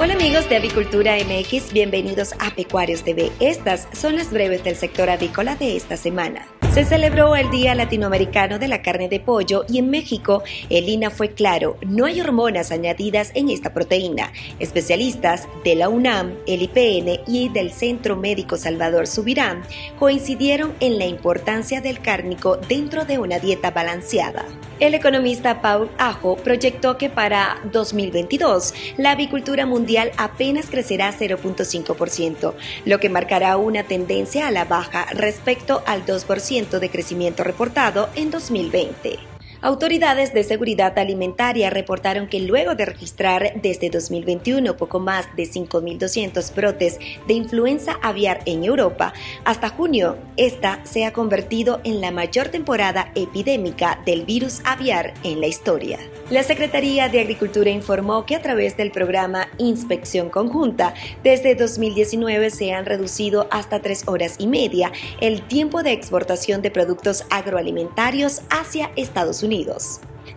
Hola amigos de Avicultura MX, bienvenidos a Pecuarios TV. Estas son las breves del sector avícola de esta semana. Se celebró el Día Latinoamericano de la Carne de Pollo y en México el INA fue claro, no hay hormonas añadidas en esta proteína. Especialistas de la UNAM, el IPN y del Centro Médico Salvador Subirán coincidieron en la importancia del cárnico dentro de una dieta balanceada. El economista Paul Ajo proyectó que para 2022 la avicultura mundial apenas crecerá 0.5%, lo que marcará una tendencia a la baja respecto al 2% de crecimiento reportado en 2020. Autoridades de seguridad alimentaria reportaron que luego de registrar desde 2021 poco más de 5.200 brotes de influenza aviar en Europa, hasta junio esta se ha convertido en la mayor temporada epidémica del virus aviar en la historia. La Secretaría de Agricultura informó que a través del programa Inspección Conjunta, desde 2019 se han reducido hasta tres horas y media el tiempo de exportación de productos agroalimentarios hacia Estados Unidos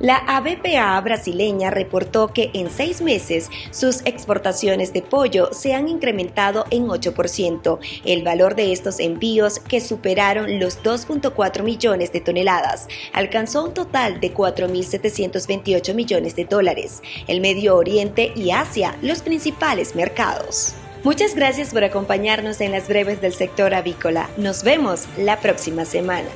la ABPA brasileña reportó que en seis meses sus exportaciones de pollo se han incrementado en 8%. El valor de estos envíos, que superaron los 2.4 millones de toneladas, alcanzó un total de 4.728 millones de dólares. El Medio Oriente y Asia, los principales mercados. Muchas gracias por acompañarnos en las breves del sector avícola. Nos vemos la próxima semana.